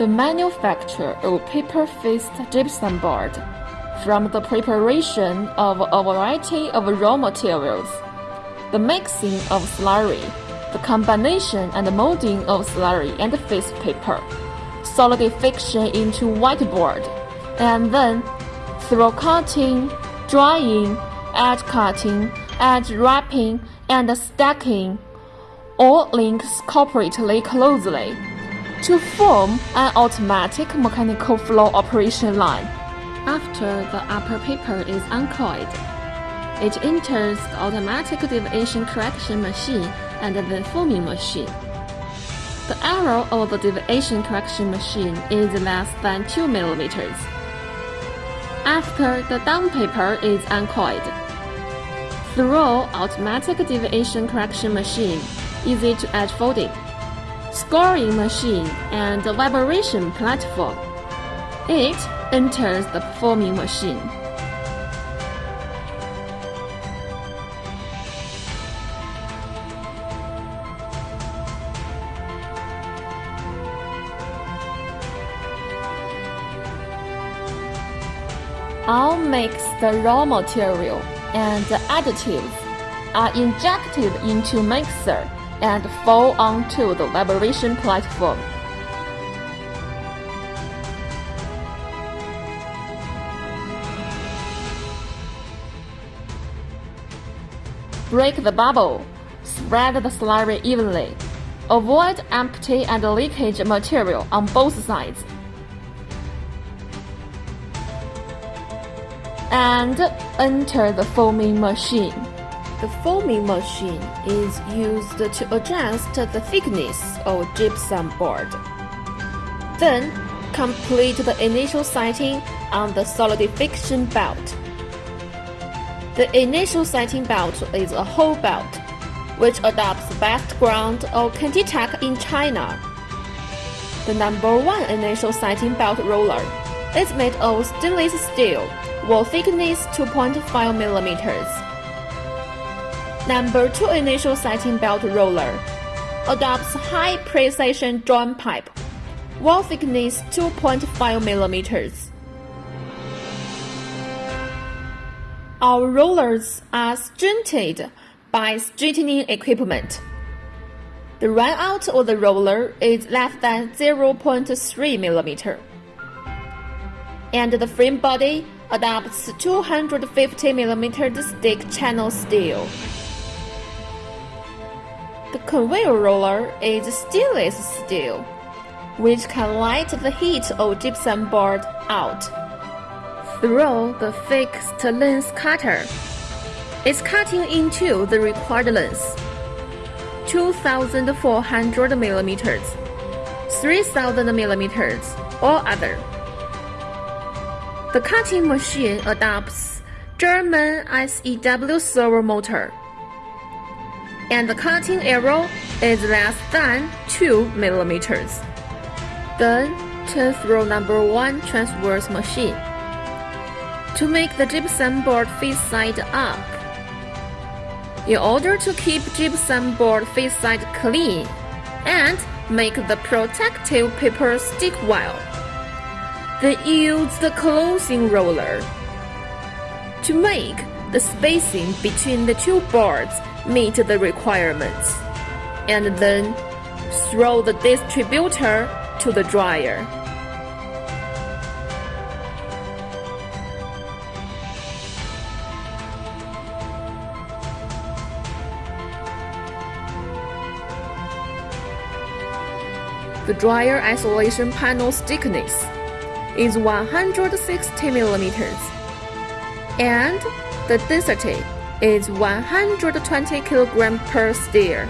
The manufacture of paper-faced gypsum board from the preparation of a variety of raw materials, the mixing of slurry, the combination and molding of slurry and face paper, solidification into whiteboard, and then through cutting, drying, edge cutting, edge wrapping, and stacking. All links corporately closely to form an automatic mechanical flow operation line. After the upper paper is uncoiled, it enters the automatic deviation correction machine and the forming machine. The error of the deviation correction machine is less than 2 mm. After the down paper is uncoiled, through automatic deviation correction machine, easy to edge folding, scoring machine, and vibration platform, it enters the forming machine. All mixed raw material and additives are injected into mixer and fall onto the vibration platform. Break the bubble. Spread the slurry evenly. Avoid empty and leakage material on both sides. And enter the forming machine. The forming machine is used to adjust the thickness of gypsum board. Then, complete the initial setting on the solidification belt. The initial setting belt is a whole belt, which adopts best ground of ContiTech in China. The number one initial setting belt roller is made of stainless steel, wall thickness 2.5 millimeters. Number two initial setting belt roller adopts high precision joint pipe, wall thickness 2.5 millimeters. Our rollers are straightened by straightening equipment. The runout of the roller is less than 0.3 mm. And the frame body adopts 250 mm stick channel steel. The conveyor roller is stainless steel, which can light the heat of gypsum board out. Throw the fixed length cutter. It's cutting into the required length. 2400 millimeters, 3000 millimeters, or other. The cutting machine adopts German SEW servo motor, and the cutting arrow is less than 2 millimeters. Then turn through number 1 transverse machine to make the gypsum board face side up. In order to keep gypsum board face side clean and make the protective paper stick well, then use the closing roller. To make the spacing between the two boards meet the requirements, and then throw the distributor to the dryer. The dryer isolation panel's thickness is 160 millimeters, and the density is 120 kg per stir.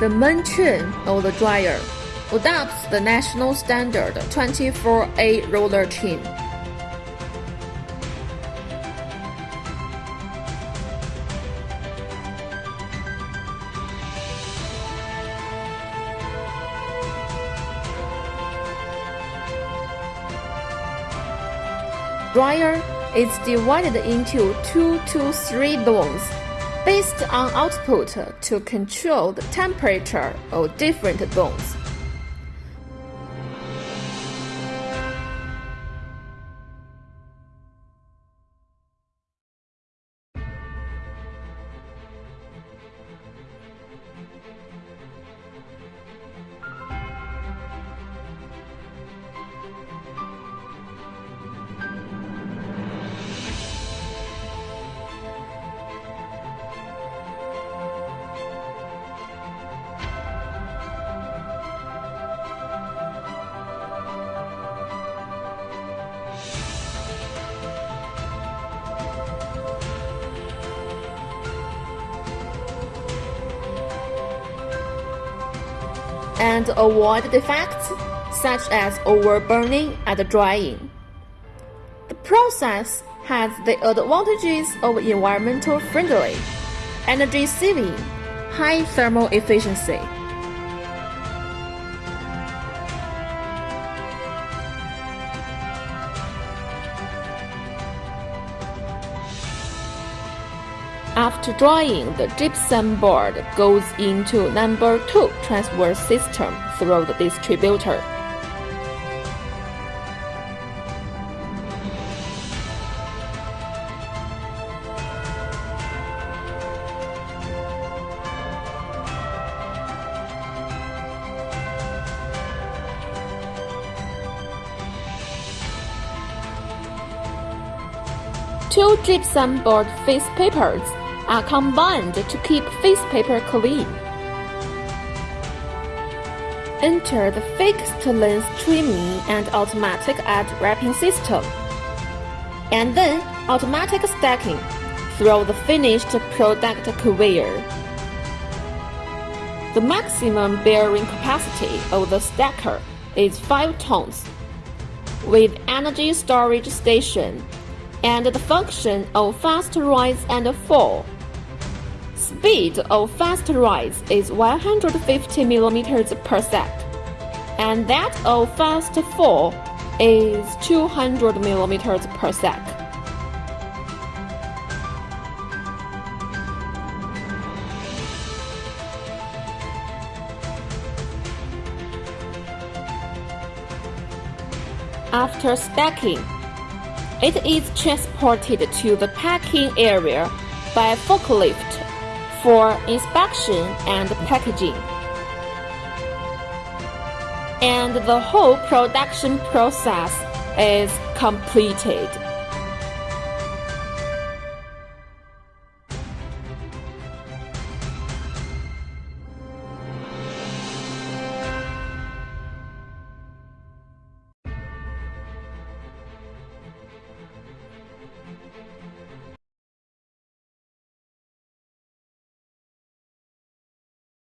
The main chain of the dryer adopts the national standard 24A roller chain. Dryer is divided into two to three zones based on output to control the temperature of different zones. And avoid defects such as overburning and drying. The process has the advantages of environmental friendly, energy saving, high thermal efficiency. After drying, the gypsum board goes into number 2 transfer system through the distributor. Two gypsum board face papers are combined to keep face paper clean. Enter the fixed length trimming and automatic edge wrapping system, and then automatic stacking through the finished product conveyor. The maximum bearing capacity of the stacker is 5 tons, with energy storage station and the function of fast rise and fall speed of fast rise is 150 mm per sec, and that of fast fall is 200 mm per sec. After stacking, it is transported to the packing area by forklift for inspection and packaging. And the whole production process is completed.